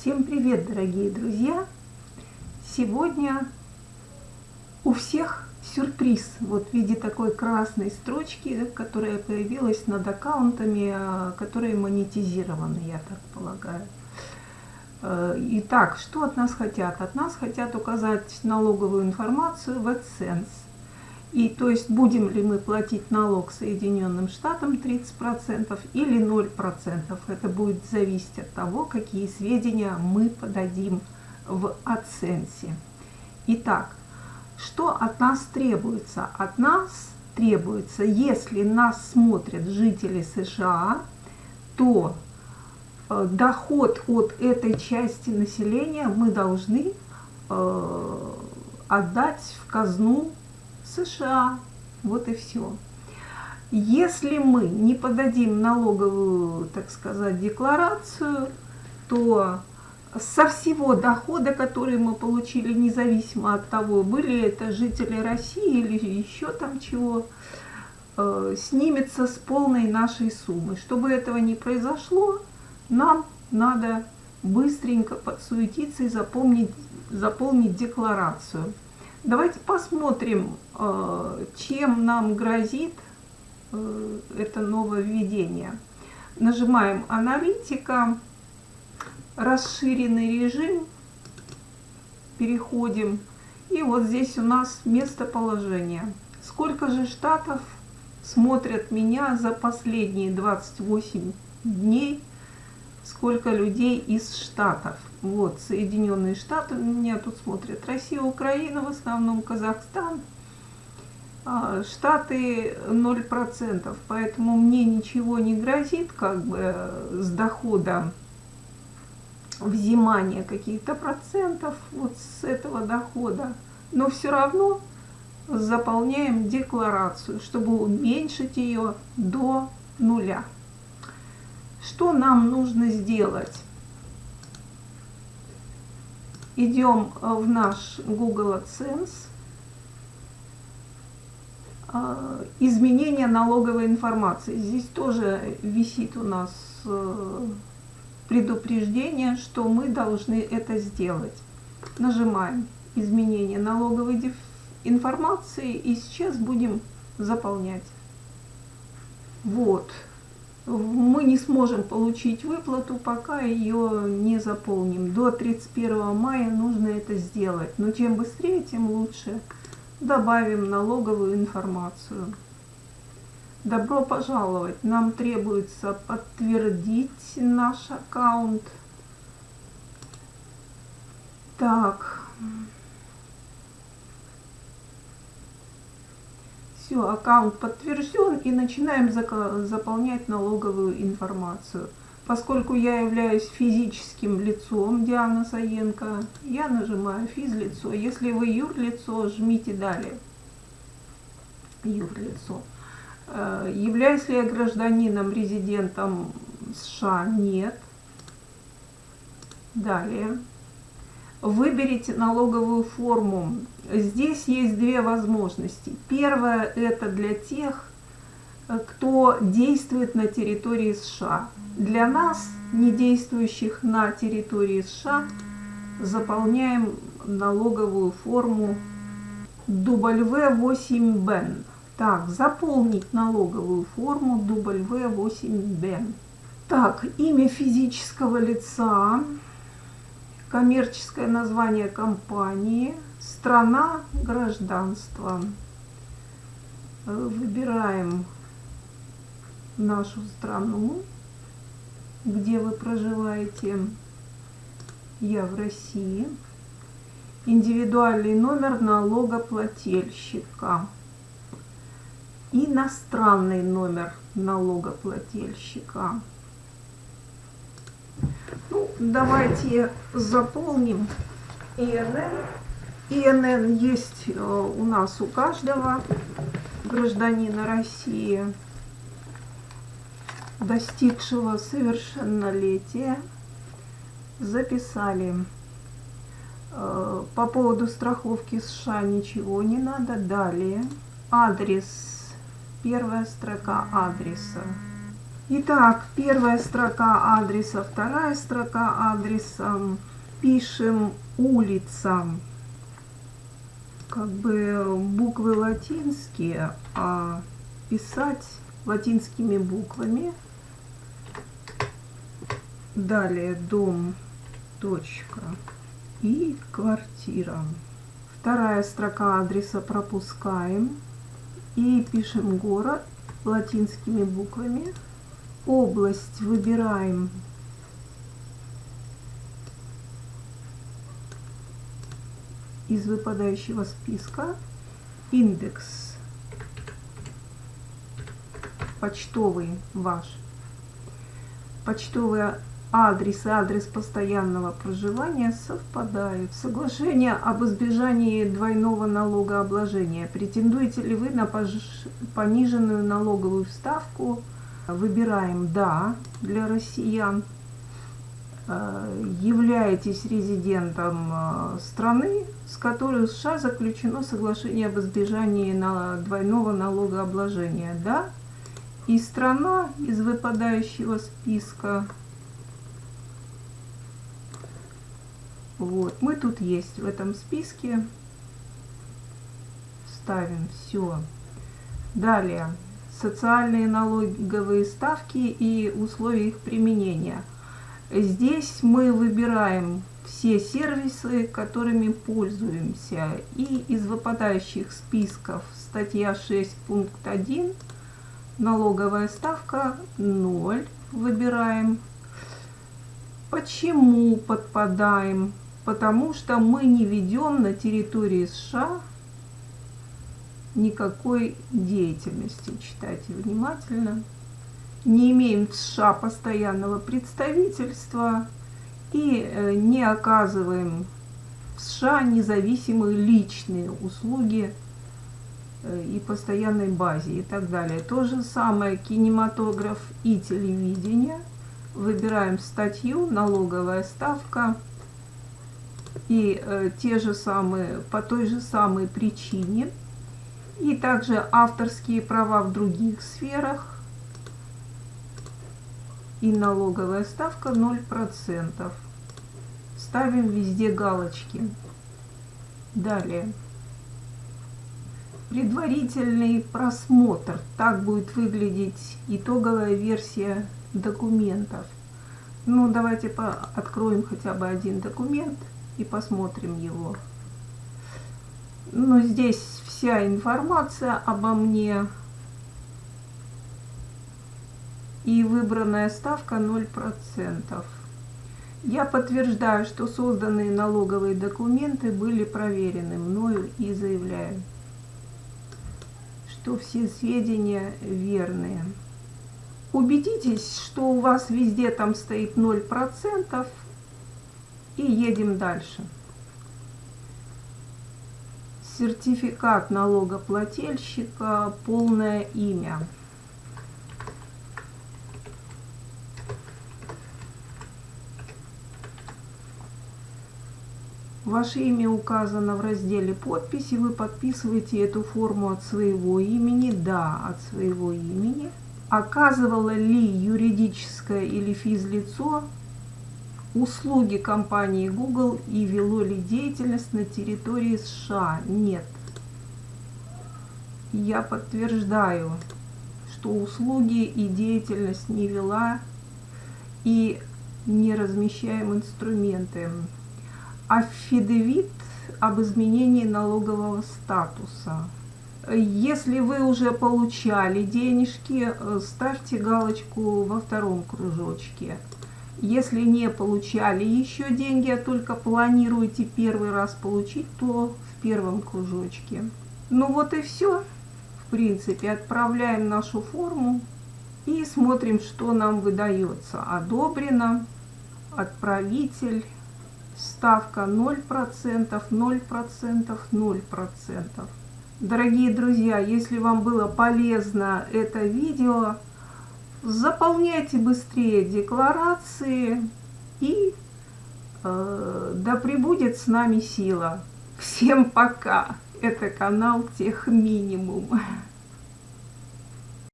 Всем привет, дорогие друзья! Сегодня у всех сюрприз вот в виде такой красной строчки, которая появилась над аккаунтами, а, которые монетизированы, я так полагаю. Э, итак, что от нас хотят? От нас хотят указать налоговую информацию в AdSense. И то есть будем ли мы платить налог Соединенным Штатам 30% или 0%. Это будет зависеть от того, какие сведения мы подадим в оценсе. Итак, что от нас требуется? От нас требуется, если нас смотрят жители США, то э, доход от этой части населения мы должны э, отдать в казну США. Вот и все. Если мы не подадим налоговую, так сказать, декларацию, то со всего дохода, который мы получили, независимо от того, были это жители России или еще там чего, э, снимется с полной нашей суммы. Чтобы этого не произошло, нам надо быстренько подсуетиться и запомнить, заполнить декларацию. Давайте посмотрим, э, чем нам грозит э, это нововведение. Нажимаем «Аналитика», «Расширенный режим», переходим, и вот здесь у нас местоположение. Сколько же штатов смотрят меня за последние 28 дней, сколько людей из штатов. Вот, Соединенные Штаты меня тут смотрят. Россия, Украина, в основном Казахстан. А, Штаты 0%, поэтому мне ничего не грозит как бы с дохода взимания каких-то процентов вот с этого дохода. Но все равно заполняем декларацию, чтобы уменьшить ее до нуля. Что нам нужно сделать? идем э, в наш Google AdSense, э, изменение налоговой информации. Здесь тоже висит у нас э, предупреждение, что мы должны это сделать. Нажимаем изменение налоговой информации и сейчас будем заполнять. Вот мы не сможем получить выплату, пока ее не заполним. До 31 мая нужно это сделать. Но чем быстрее, тем лучше. Добавим налоговую информацию. Добро пожаловать! Нам требуется подтвердить наш аккаунт. Так. Все, аккаунт подтвержден и начинаем заполнять налоговую информацию. Поскольку я являюсь физическим лицом Диана Саенко, я нажимаю физлицо. Если вы юрлицо, жмите далее. Юрлицо. Э, являюсь ли я гражданином, резидентом США? Нет. Далее. Выберите налоговую форму. Здесь есть две возможности. Первая – это для тех, кто действует на территории США. Для нас, не действующих на территории США, заполняем налоговую форму W8BEN. Так, заполнить налоговую форму W8BEN. Так, имя физического лица коммерческое название компании, страна, гражданство. Выбираем нашу страну, где вы проживаете. Я в России. Индивидуальный номер налогоплательщика. Иностранный номер налогоплательщика. Ну, давайте заполним ИНН. ИНН есть э, у нас у каждого гражданина России, достигшего совершеннолетия. Записали. Э, по поводу страховки США ничего не надо. Далее. Адрес. Первая строка адреса. Итак, первая строка адреса, вторая строка адреса. Пишем улица. Как бы буквы латинские, а писать латинскими буквами. Далее дом, точка и квартира. Вторая строка адреса пропускаем и пишем город латинскими буквами. Область выбираем из выпадающего списка. Индекс почтовый ваш. Почтовый адрес и адрес постоянного проживания совпадают. Соглашение об избежании двойного налогообложения. Претендуете ли вы на пониженную налоговую ставку? Выбираем «Да» для россиян. Э, являетесь резидентом э, страны, с которой США заключено соглашение об избежании на двойного налогообложения. Да? И страна из выпадающего списка Вот, мы тут есть в этом списке. Ставим все. Далее, социальные налоговые ставки и условия их применения. Здесь мы выбираем все сервисы, которыми пользуемся. И из выпадающих списков статья 6 пункт 1 налоговая ставка 0 выбираем. Почему подпадаем? потому что мы не ведем на территории США никакой деятельности. Читайте внимательно. Не имеем в США постоянного представительства и э, не оказываем в США независимые личные услуги э, и постоянной базе и так далее. То же самое кинематограф и телевидение. Выбираем статью, налоговая ставка – и э, те же самые, по той же самой причине. И также авторские права в других сферах. И налоговая ставка 0%. Ставим везде галочки. Далее. Предварительный просмотр. Так будет выглядеть итоговая версия документов. Ну, давайте откроем хотя бы один документ и посмотрим его. Но здесь вся информация обо мне. И выбранная ставка 0%. Я подтверждаю, что созданные налоговые документы были проверены мною и заявляю, что все сведения верные. Убедитесь, что у вас везде там стоит 0%, и едем дальше. Сертификат налогоплательщика, полное имя. Ваше имя указано в разделе подписи. Вы подписываете эту форму от своего имени. Да, от своего имени. Оказывало ли юридическое или физлицо услуги компании Google и вело ли деятельность на территории США? Нет. Я подтверждаю, что услуги и деятельность не вела и не размещаем инструменты. Аффидевит об изменении налогового статуса. Если вы уже получали денежки, э, ставьте галочку во втором кружочке. Если не получали еще деньги, а только планируете первый раз получить, то в первом кружочке. Ну вот и все. В принципе, отправляем нашу форму и смотрим, что нам выдается. Одобрено, отправитель, ставка 0%, 0%, 0%. Дорогие друзья, если вам было полезно это видео, заполняйте быстрее декларации и э, да пребудет с нами сила. Всем пока! Это канал Тех Минимум.